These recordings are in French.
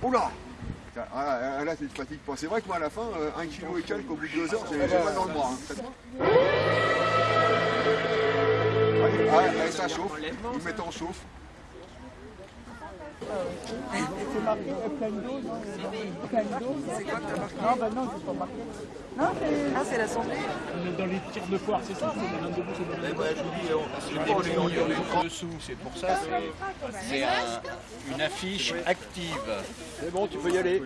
Oula ah, ah, Là, c'est une fatigue. Bon, c'est vrai que moi, à la fin, euh, un kilo et quelques au bout de deux heures, j'ai j'ai mal dans le bras. hein. Allez, allez, allez, ça chauffe. Vous mettez en chauffe. C'est marqué pleine dose. Pleine dose. C'est quoi que t'as marqué Non, non, c'est pas marqué. Non, c'est... Ah, c'est l'assemblée Dans les tirs de foire, c'est ça C'est dans debout, c'est dans Ouais, je vous dis, on- c'est des dessous, c'est pour ça, c'est- c'est un- une affiche active. C'est bon, tu peux y aller.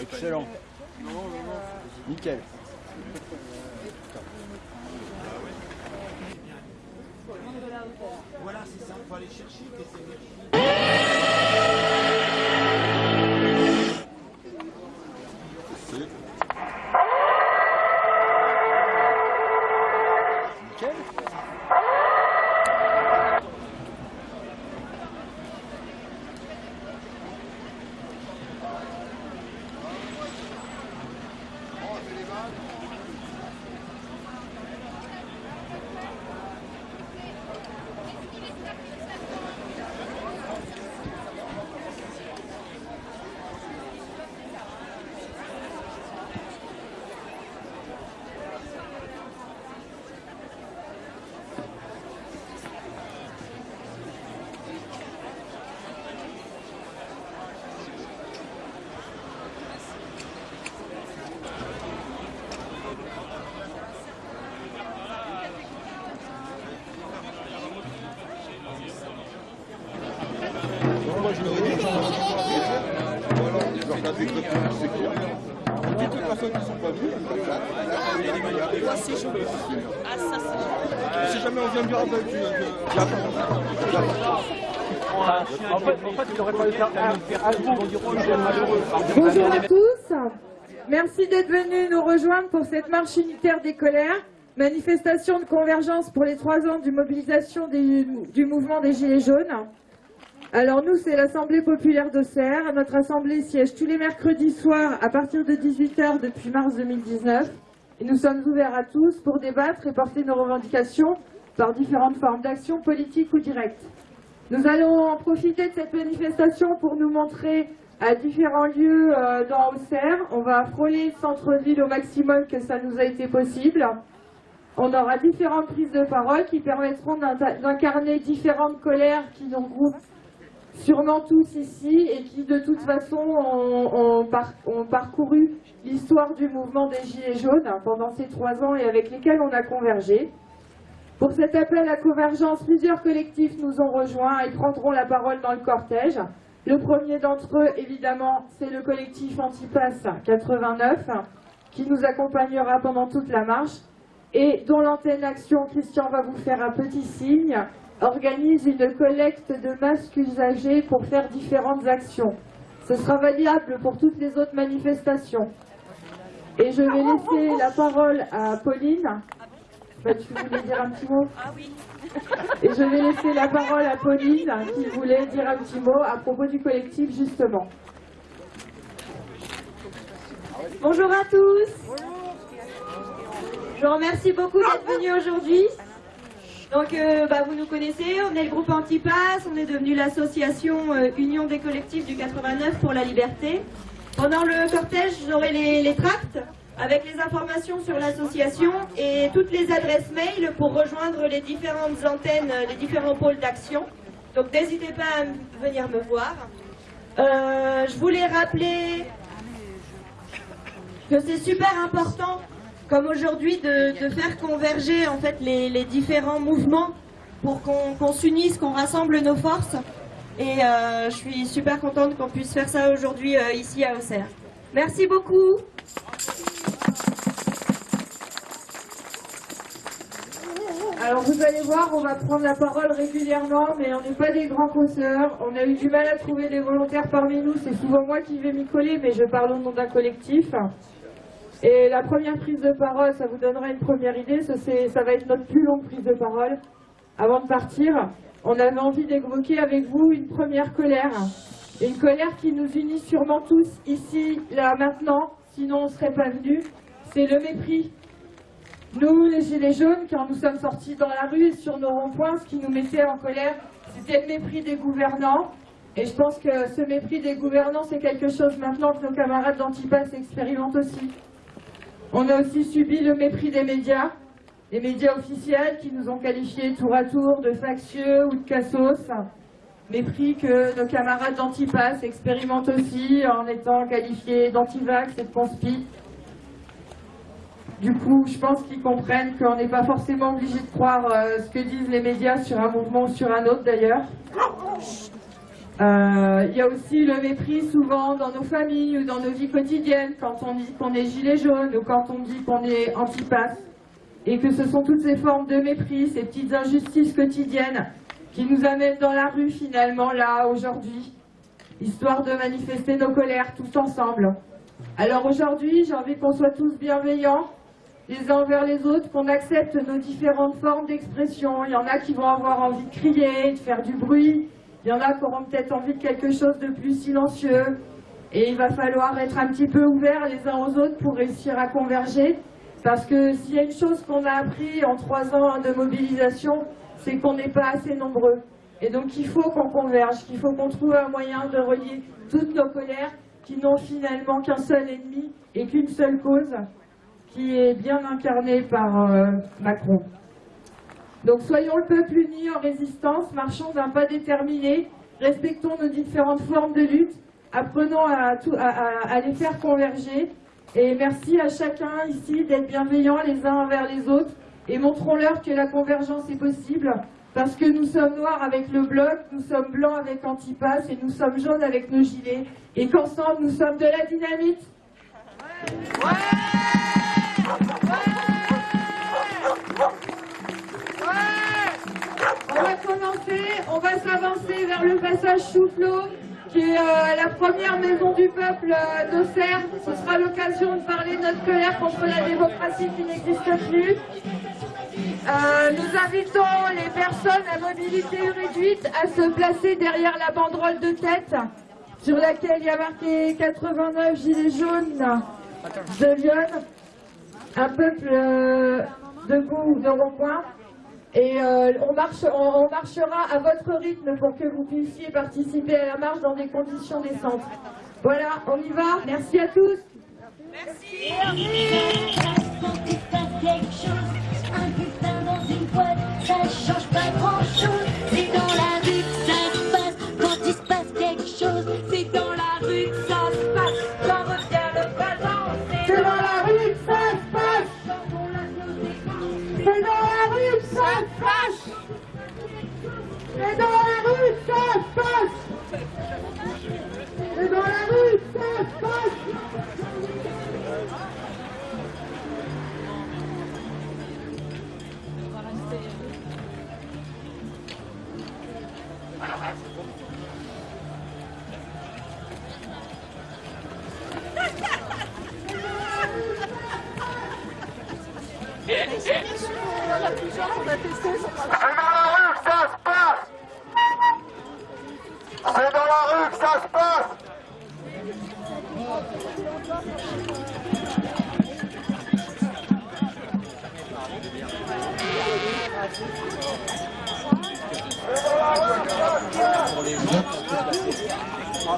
Excellent. Nickel. Nickel. Bonjour à tous. Merci d'être venus nous rejoindre pour cette marche unitaire des colères, manifestation de convergence pour les trois ans de mobilisation du mouvement des Gilets jaunes. Alors nous, c'est l'Assemblée populaire d'Auxerre. Notre assemblée siège tous les mercredis soirs à partir de 18h depuis mars 2019. Et nous sommes ouverts à tous pour débattre et porter nos revendications par différentes formes d'action politique ou directe. Nous allons en profiter de cette manifestation pour nous montrer à différents lieux euh, dans Auxerre. On va frôler le centre-ville au maximum que ça nous a été possible. On aura différentes prises de parole qui permettront d'incarner différentes colères qui nous regroupent sûrement tous ici et qui de toute façon ont, ont parcouru l'histoire du mouvement des Gilets jaunes pendant ces trois ans et avec lesquels on a convergé. Pour cet appel à convergence, plusieurs collectifs nous ont rejoints et prendront la parole dans le cortège. Le premier d'entre eux, évidemment, c'est le collectif Antipass 89, qui nous accompagnera pendant toute la marche et dont l'antenne Action, Christian va vous faire un petit signe, organise une collecte de masques usagés pour faire différentes actions. Ce sera valable pour toutes les autres manifestations. Et je vais laisser la parole à Pauline. Bah, tu voulais dire un petit mot Ah oui. Et je vais laisser la parole à Pauline qui voulait dire un petit mot à propos du collectif justement. Bonjour à tous. Je vous remercie beaucoup d'être venus aujourd'hui. Donc, euh, bah, vous nous connaissez, on est le groupe Antipass, on est devenu l'association euh, Union des collectifs du 89 pour la liberté. Pendant le cortège, j'aurai les, les tracts avec les informations sur l'association et toutes les adresses mail pour rejoindre les différentes antennes, euh, les différents pôles d'action. Donc, n'hésitez pas à venir me voir. Euh, je voulais rappeler que c'est super important, comme aujourd'hui, de, faire converger en fait les, différents mouvements pour qu'on s'unisse, qu'on rassemble nos forces. Et euh, je suis super contente qu'on puisse faire ça aujourd'hui ici à Auxerre. Merci beaucoup. Alors vous allez voir, on va prendre la parole régulièrement, mais on n'est pas des grands causeurs. On a eu du mal à trouver des volontaires parmi nous. C'est souvent moi qui vais m'y coller, mais je parle au nom d'un collectif. Et la première prise de parole, ça vous donnera une première idée. Ça, ça va être notre plus longue prise de parole. Avant de partir, on avait envie d'évoquer avec vous une première colère. Une colère qui nous unit sûrement tous ici, là, maintenant. Sinon, on ne serait pas venus. C'est le mépris nous, les Gilets jaunes, quand nous sommes sortis dans la rue et sur nos ronds-points, ce qui nous mettait en colère, c'était le mépris des gouvernants. Et je pense que ce mépris des gouvernants, c'est quelque chose maintenant que nos camarades d'Antipas expérimentent aussi. On a aussi subi le mépris des médias, les médias officiels qui nous ont qualifiés tour à tour de factieux ou de cassos. Mépris que nos camarades d'Antipas expérimentent aussi en étant qualifiés d'antivax et de conspi. Du coup, je pense qu'ils comprennent qu'on n'est pas forcément obligé de croire euh, ce que disent les médias sur un mouvement ou sur un autre d'ailleurs. Euh, Il y a aussi le mépris souvent dans nos familles ou dans nos vies quotidiennes quand on dit qu'on est gilet jaune ou quand on dit qu'on est antipasse. Et que ce sont toutes ces formes de mépris, ces petites injustices quotidiennes qui nous amènent dans la rue finalement là aujourd'hui, histoire de manifester nos colères tous ensemble. Alors aujourd'hui, j'ai envie qu'on soit tous bienveillants, les uns envers les autres, qu'on accepte nos différentes formes d'expression. Il y en a qui vont avoir envie de crier, de faire du bruit. Il y en a qui auront peut-être envie de quelque chose de plus silencieux. Et il va falloir être un petit peu ouverts les uns aux autres pour réussir à converger. Parce que s'il y a une chose qu'on a appris en trois ans de mobilisation, c'est qu'on n'est pas assez nombreux. Et donc il faut qu'on converge, qu'il faut qu'on trouve un moyen de relier toutes nos colères qui n'ont finalement qu'un seul ennemi et qu'une seule cause, qui est bien incarnée par euh, Macron. Donc soyons le peuple uni en résistance, marchons d'un pas déterminé, respectons nos différentes formes de lutte, apprenons à, les faire converger. Et merci à chacun ici d'être bienveillants les uns envers les autres et montrons-leur que la convergence est possible parce que nous sommes noirs avec le bloc, nous sommes blancs avec Antipas et nous sommes jaunes avec nos gilets et qu'ensemble nous sommes de la dynamite. Commencer, on va s'avancer vers le passage Chouflot, qui est euh, la première maison du peuple euh, d'Auxerre. Ce sera l'occasion de parler de notre colère contre la démocratie qui n'existe plus. Euh, nous invitons les personnes à mobilité réduite à se placer derrière la banderole de tête sur laquelle il y a marqué 89 gilets jaunes de Lyon, un peuple debout de rond-point. Et euh, on, marche, on, on marchera à votre rythme pour que vous puissiez participer à la marche dans des conditions décentes. Voilà, on y va. Merci à tous. Quand il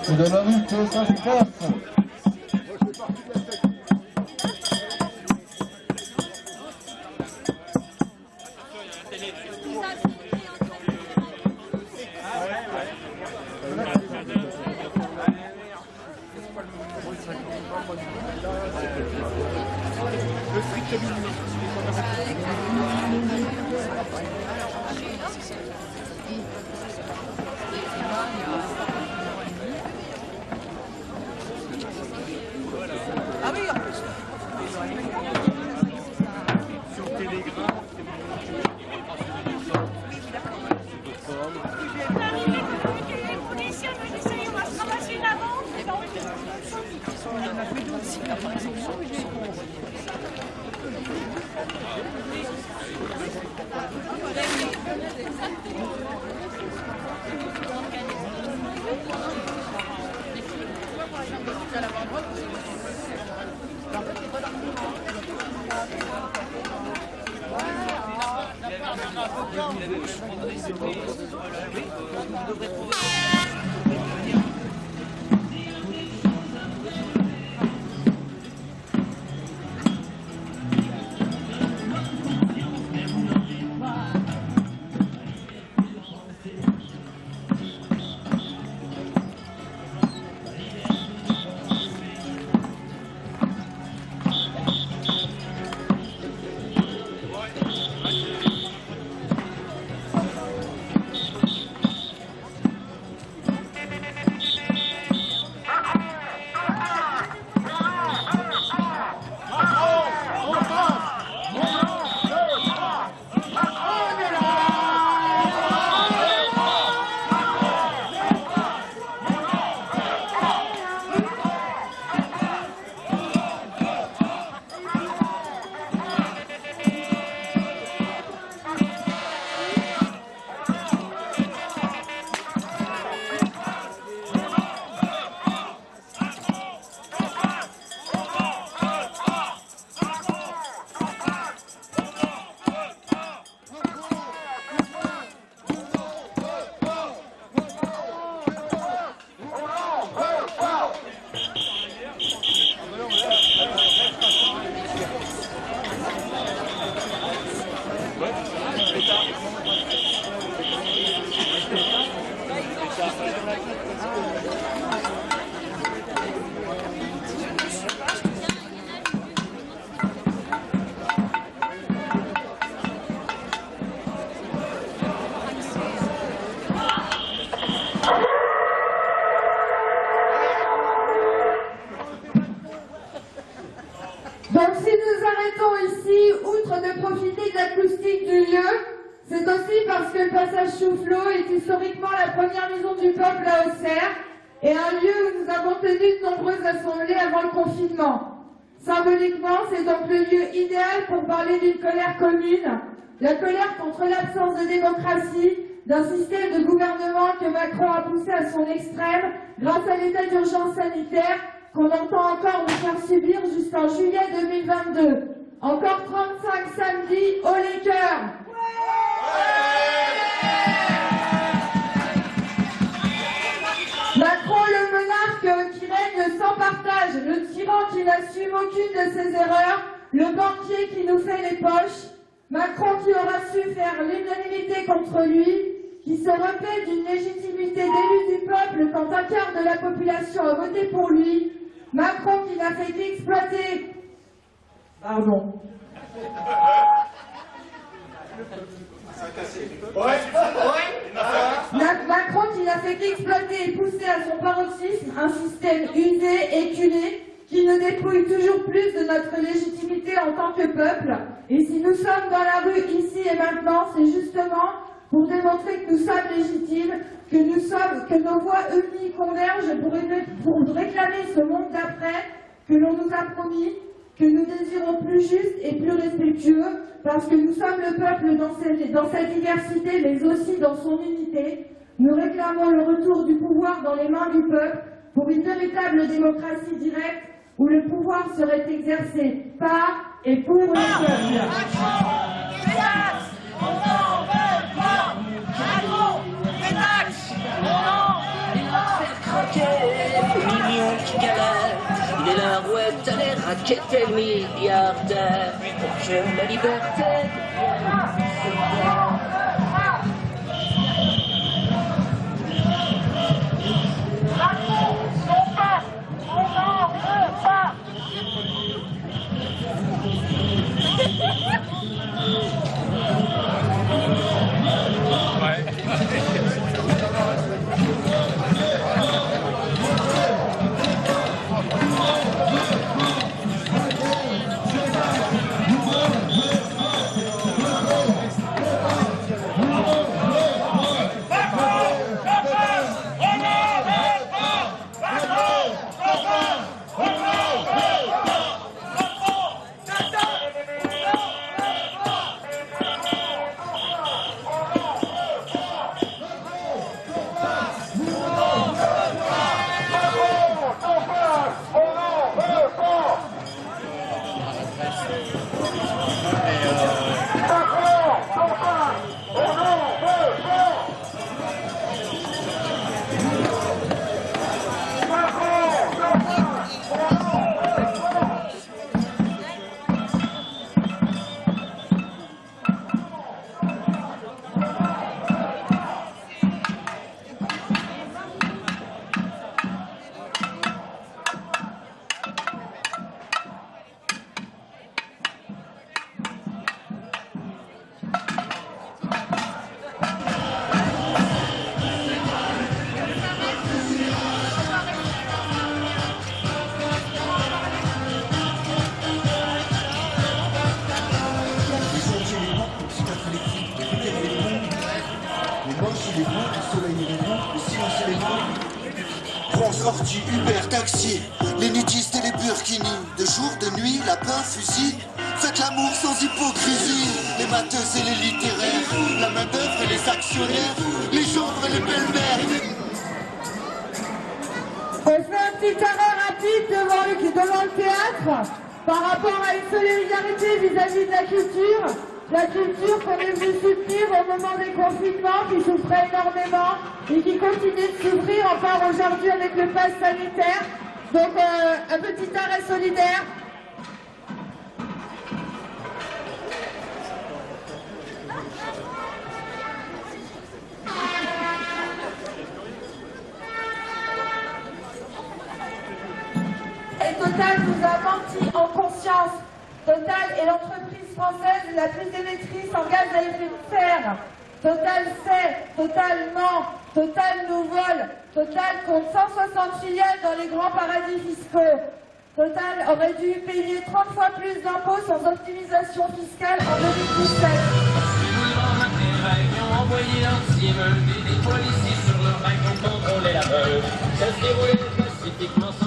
C'est dans la rue que ça se passe. Symboliquement, c'est donc le lieu idéal pour parler d'une colère commune, la colère contre l'absence de démocratie, d'un système de gouvernement que Macron a poussé à son extrême grâce à l'état d'urgence sanitaire qu'on entend encore nous faire subir jusqu'en juillet 2022. Encore 35 samedis, au les cœurs tyran qui n'assume aucune de ses erreurs, le banquier qui nous fait les poches, Macron qui aura su faire l'unanimité contre lui, qui se repaît d'une légitimité d'élu du peuple quand un quart de la population a voté pour lui, Macron qui n'a fait qu'exploiter... Pardon. Ma- Macron qui n'a fait qu'exploiter et pousser à son paroxysme un système usé, éculé, qui nous dépouille toujours plus de notre légitimité en tant que peuple. Et si nous sommes dans la rue ici et maintenant, c'est justement pour démontrer que nous sommes légitimes, que nous sommes, que nos voix unies convergent pour, ré- pour réclamer ce monde d'après que l'on nous a promis, que nous désirons plus juste et plus respectueux, parce que nous sommes le peuple dans, dans sa diversité, mais aussi dans son unité. Nous réclamons le retour du pouvoir dans les mains du peuple pour une véritable démocratie directe où le pouvoir serait exercé par et pour le peuple. millions qui galèrent. Il est la rouette, les raquettes et le milliardaire. Pour que la liberté. Ouais. ordi, Uber, taxi, les nudistes et les burkinis, de jour, de nuit, lapin, fusil. Faites l'amour sans hypocrisie, les matheuses et les littéraires, la main d'œuvre et les actionnaires, les gendres et les belles-mères. On fait un petit arrêt rapide devant le, devant le théâtre par rapport à une solidarité vis-à-vis de la culture. La culture qu'on est venu soutenir au moment des confinements, qui souffrait énormément et qui continue de souffrir encore aujourd'hui avec le pass sanitaire. Donc euh, un petit arrêt solidaire. Et Total nous a menti en conscience. Total est l'entreprise française la plus émettrice en gaz à effet de serre. Total sait, Total ment, Total nous vole. Total compte 160 filiales dans les grands paradis fiscaux. Total aurait dû payer 30 fois plus d'impôts sans optimisation fiscale en 2017. ont envoyé leur cible, des policiers sur leur bac ont contrôlé la meule. Ça se déroulait pacifiquement sans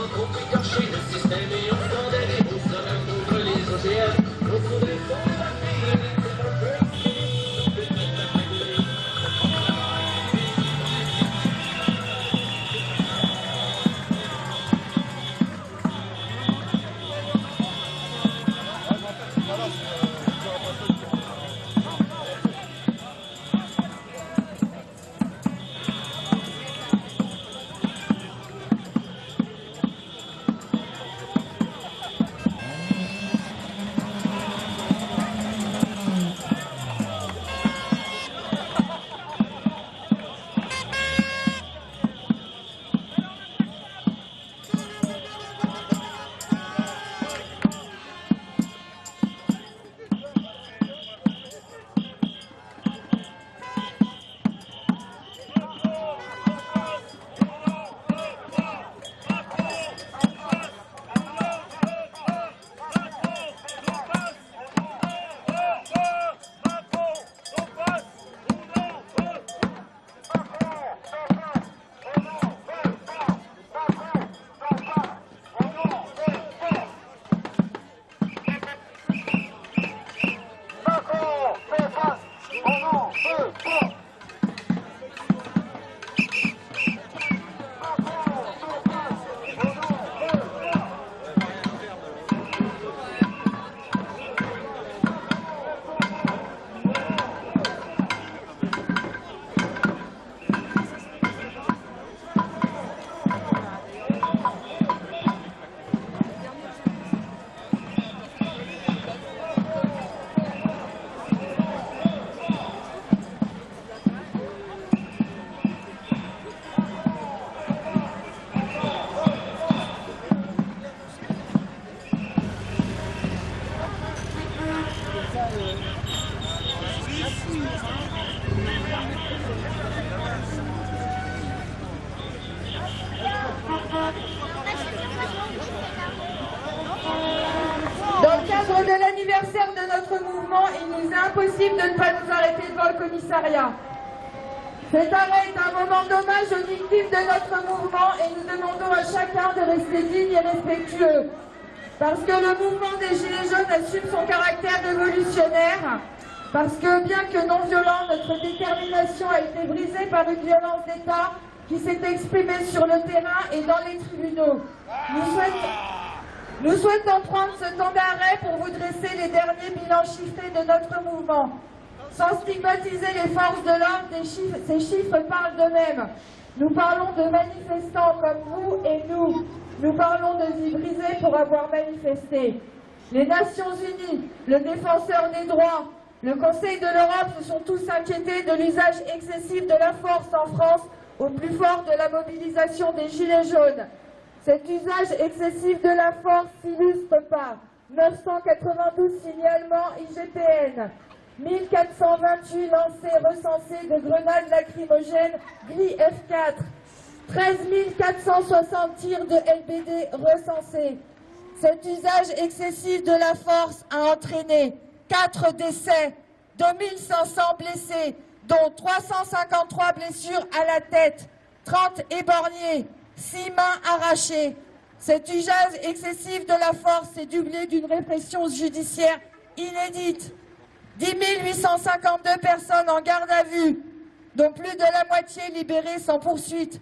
Parce que le mouvement des Gilets jaunes assume son caractère révolutionnaire, parce que bien que non violent, notre détermination a été brisée par une violence d'État qui s'est exprimée sur le terrain et dans les tribunaux. Nous souhaitons, nous souhaitons prendre ce temps d'arrêt pour vous dresser les derniers bilans chiffrés de notre mouvement. Sans stigmatiser les forces de l'ordre, ces chiffres parlent d'eux-mêmes. Nous parlons de manifestants comme vous et nous. Nous parlons de vies brisées pour avoir manifesté. Les Nations Unies, le Défenseur des droits, le Conseil de l'Europe se sont tous inquiétés de l'usage excessif de la force en France au plus fort de la mobilisation des Gilets jaunes. Cet usage excessif de la force s'illustre par 992 signalements IGPN, 1428 lancers recensés de grenades lacrymogènes GLI F4, 13 460 tirs de LBD recensés. Cet usage excessif de la force a entraîné 4 décès, 2500 blessés, dont 353 blessures à la tête, 30 éborgnés, six mains arrachées. Cet usage excessif de la force est doublé d'une répression judiciaire inédite. 10 852 personnes en garde à vue, dont plus de la moitié libérées sans poursuite.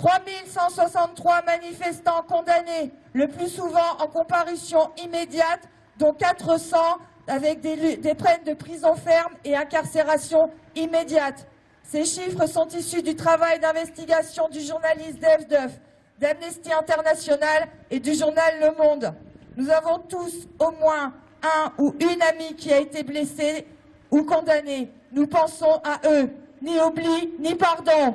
3 163 manifestants condamnés, le plus souvent en comparution immédiate, dont 400 avec des, des de prison ferme et incarcération immédiate. Ces chiffres sont issus du travail d'investigation du journaliste Dev d'Amnesty International et du journal Le Monde. Nous avons tous au moins un ou une amie qui a été blessée ou condamnée. Nous pensons à eux. Ni oubli, ni pardon.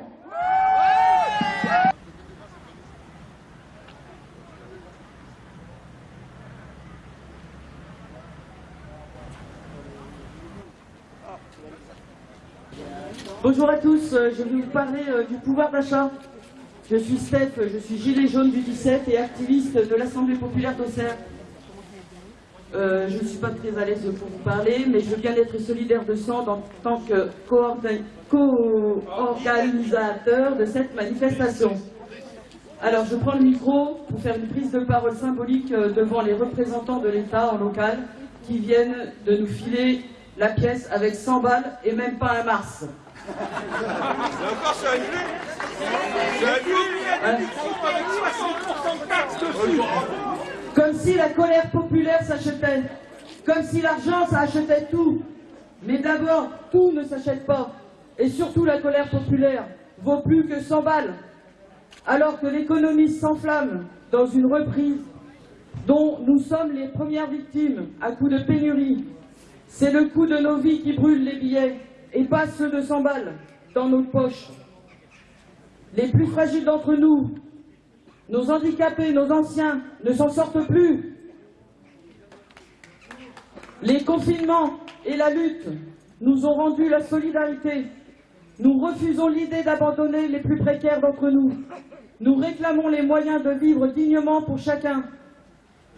Bonjour à tous, euh, je vais vous parler euh, du pouvoir d'achat. Je suis Steph, je suis gilet jaune du 17 et activiste de l'Assemblée populaire d'Auxerre. Euh, je ne suis pas très à l'aise pour vous parler, mais je veux bien être solidaire de sang en tant que co-organisateur de cette manifestation. Alors, je prends le micro pour faire une prise de parole symbolique devant les représentants de l'État en local qui viennent de nous filer la pièce avec 100 balles et même pas un mars. Et encore, c'est annulé C'est annulé avec 60% de taxes dessus Comme si la colère populaire s'achetait. Comme si l'argent, ça achetait tout. Mais d'abord, tout ne s'achète pas. Et surtout, la colère populaire vaut plus que 100 balles. Alors que l'économie s'enflamme dans une reprise dont nous sommes les premières victimes à coup de pénurie. C'est le coût de nos vies qui brûle les billets et pas ceux de 100 balles dans nos poches. Les plus fragiles d'entre nous, nos handicapés, nos anciens, ne s'en sortent plus. Les confinements et la lutte nous ont rendu la solidarité. Nous refusons l'idée d'abandonner les plus précaires d'entre nous. Nous réclamons les moyens de vivre dignement pour chacun.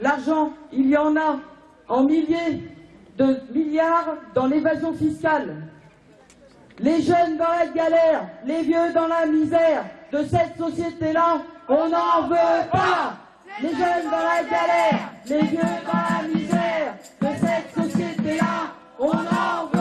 L'argent, il y en a en milliers de milliards dans l'évasion fiscale. Les jeunes dans la galère, les vieux dans la misère. De cette société-là, on n'en veut pas. Les jeunes dans la galère, les vieux dans la misère. De cette société-là, on n'en veut pas.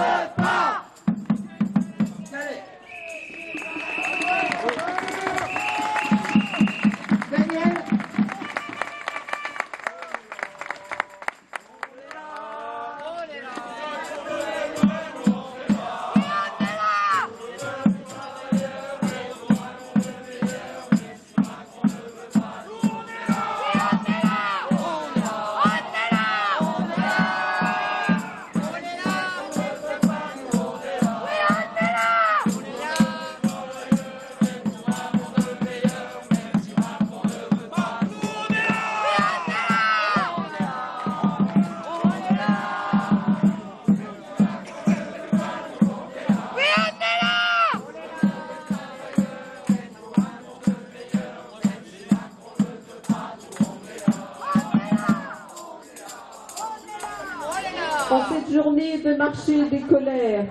De marché des colères,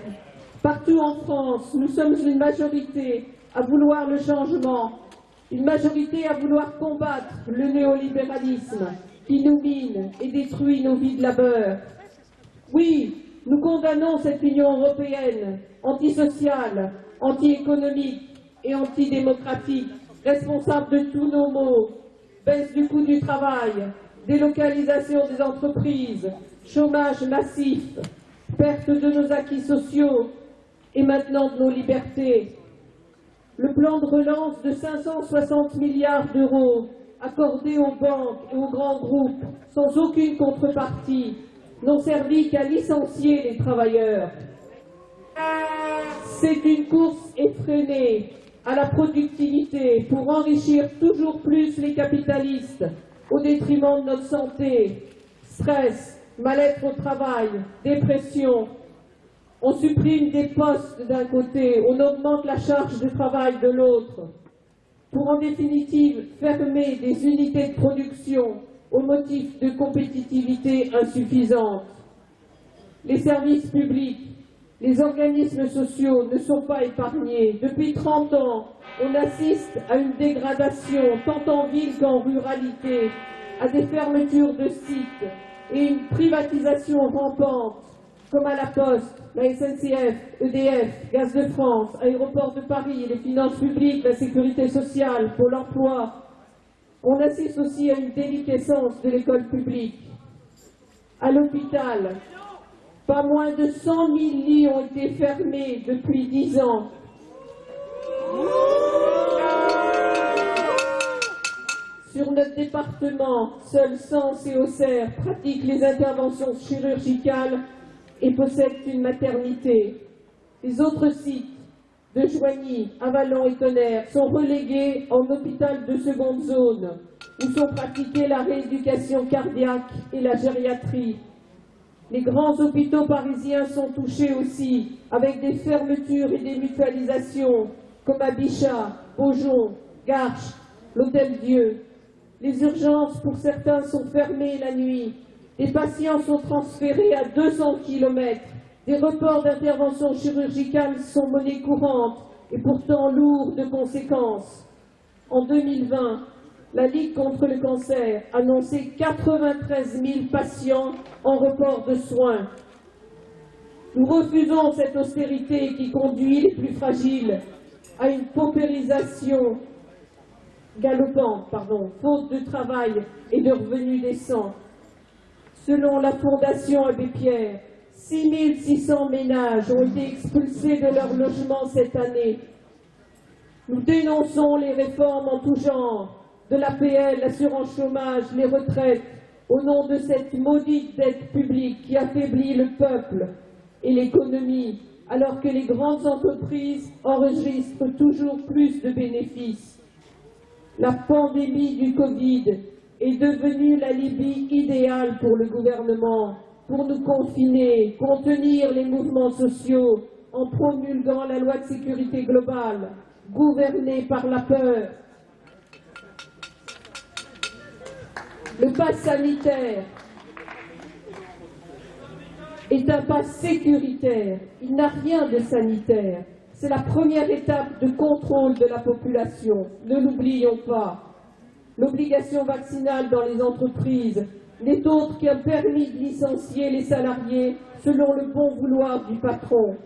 partout en France, nous sommes une majorité à vouloir le changement, une majorité à vouloir combattre le néolibéralisme qui nous mine et détruit nos vies de labeur. Oui, nous condamnons cette Union européenne antisociale, anti-économique et antidémocratique, responsable de tous nos maux, baisse du coût du travail, délocalisation des entreprises, chômage massif, perte de nos acquis sociaux et maintenant de nos libertés. Le plan de relance de 560 milliards d'euros accordé aux banques et aux grands groupes sans aucune contrepartie n'ont servi qu'à licencier les travailleurs. C'est une course effrénée à la productivité pour enrichir toujours plus les capitalistes au détriment de notre santé, stress, mal-être au travail, dépression. On supprime des postes d'un côté, on augmente la charge de travail de l'autre, pour en définitive fermer des unités de production au motif de compétitivité insuffisante. Les services publics, Les organismes sociaux ne sont pas épargnés. Depuis 30 ans, on assiste à une dégradation tant en ville qu'en ruralité, à des fermetures de sites et une privatisation rampante, comme à la Poste, la SNCF, EDF, Gaz de France, Aéroport de Paris, les finances publiques, la sécurité sociale, Pôle emploi. On assiste aussi à une déliquescence de l'école publique. À l'hôpital, pas moins de 100 000 lits ont été fermés depuis 10 ans. Sur notre département, seuls Sens et Auxerre pratiquent les interventions chirurgicales et possèdent une maternité. Les autres sites de Joigny, Avalon et Tonnerre sont relégués en hôpital de seconde zone, où sont pratiquées la rééducation cardiaque et la gériatrie. Les grands hôpitaux parisiens sont touchés aussi, avec des fermetures et des mutualisations, comme à Bichat, Beaujon, Garches, l'Hôtel-Dieu. Les urgences, pour certains, sont fermées la nuit. Les patients sont transférés à 200 km. Des reports d'intervention chirurgicale sont monnaie courante et pourtant lourds de conséquences. En 2020, la Ligue contre le cancer annonçait 93 000 patients en report de soins. Nous refusons cette austérité qui conduit les plus fragiles à une paupérisation galopante, pardon, faute de travail et de revenus décents. Selon la Fondation Abbé Pierre, 6600 ménages ont été expulsés de leur logement cette année. Nous dénonçons les réformes en tout genre, de l'APL, l'assurance chômage, les retraites, au nom de cette maudite dette publique qui affaiblit le peuple et l'économie, alors que les grandes entreprises enregistrent toujours plus de bénéfices. La pandémie du Covid est devenue la Libye idéale pour le gouvernement, pour nous confiner, contenir les mouvements sociaux en promulguant la loi de sécurité globale, gouvernée par la peur. Le pass sanitaire est un pass sécuritaire. Il n'a rien de sanitaire. C'est la première étape de contrôle de la population. Ne l'oublions pas. L'obligation vaccinale dans les entreprises n'est autre qu'un permis de licencier les salariés selon le bon vouloir du patron.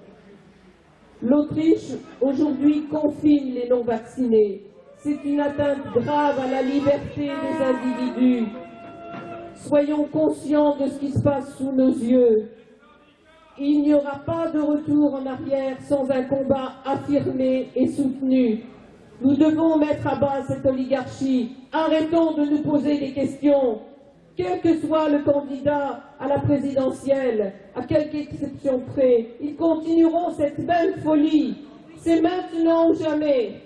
L'Autriche, aujourd'hui, confine les non-vaccinés. C'est une atteinte grave à la liberté des individus. Soyons conscients de ce qui se passe sous nos yeux. Il n'y aura pas de retour en arrière sans un combat affirmé et soutenu. Nous devons mettre à bas cette oligarchie. Arrêtons de nous poser des questions. Quel que soit le candidat à la présidentielle, à quelque exception près, ils continueront cette belle folie. C'est maintenant ou jamais.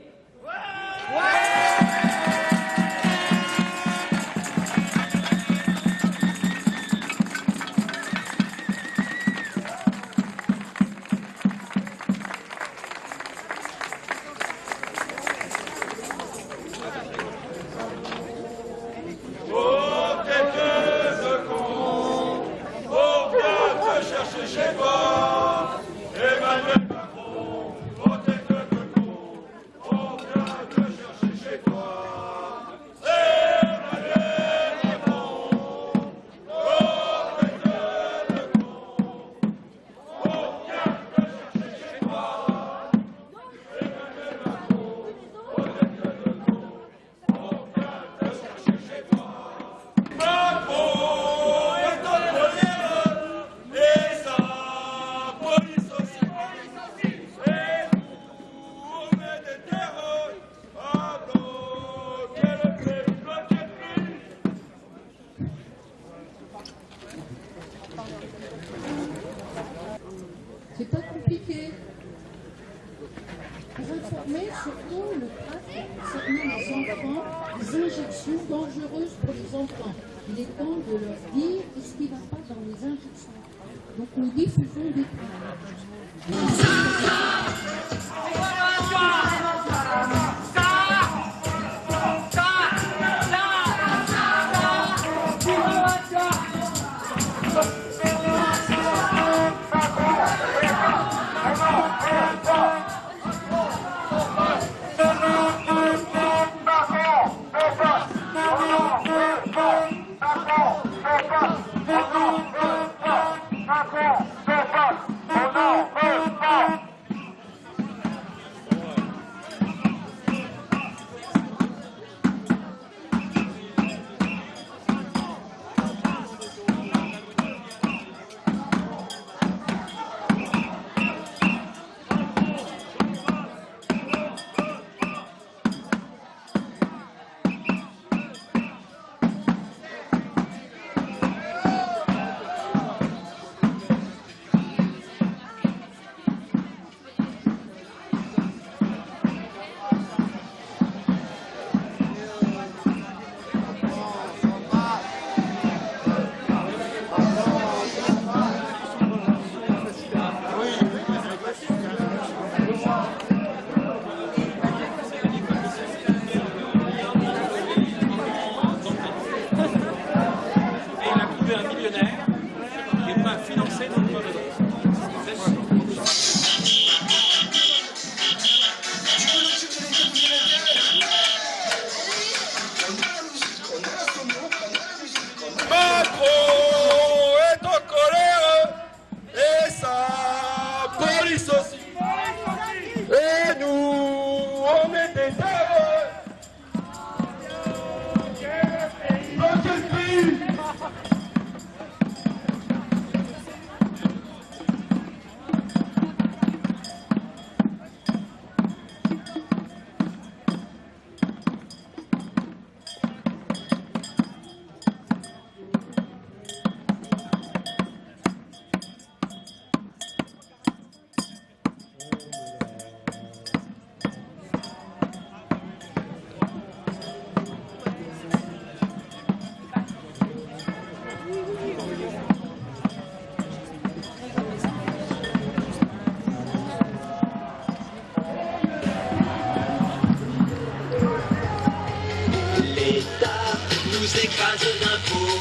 Écrase d'impôts.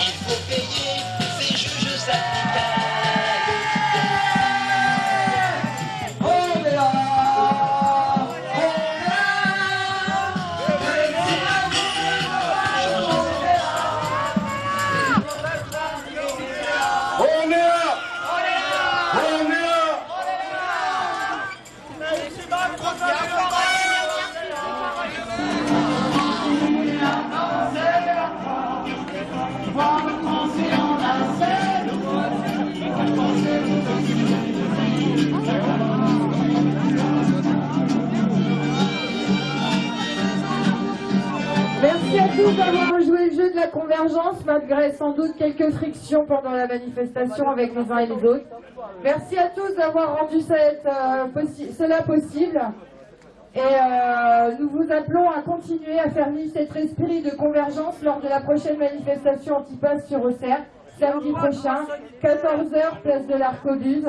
Il faut payer ces juges syndicales. Convergence, malgré sans doute quelques frictions pendant la manifestation avec les uns et les autres. Merci à tous d'avoir rendu cette, euh, possi- cela possible. Et euh, nous vous appelons à continuer à faire vivre cet esprit de convergence lors de la prochaine manifestation anti-pass sur Auxerre, samedi prochain, 14h, place de l'Arcobuse.